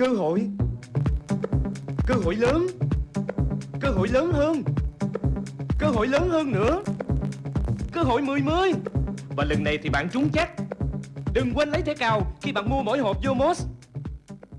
Cơ hội. Cơ hội lớn. Cơ hội lớn hơn. Cơ hội lớn hơn nữa. Cơ hội 10-10 Và lần này thì bạn trúng chắc. Đừng quên lấy thẻ cào khi bạn mua mỗi hộp vô mos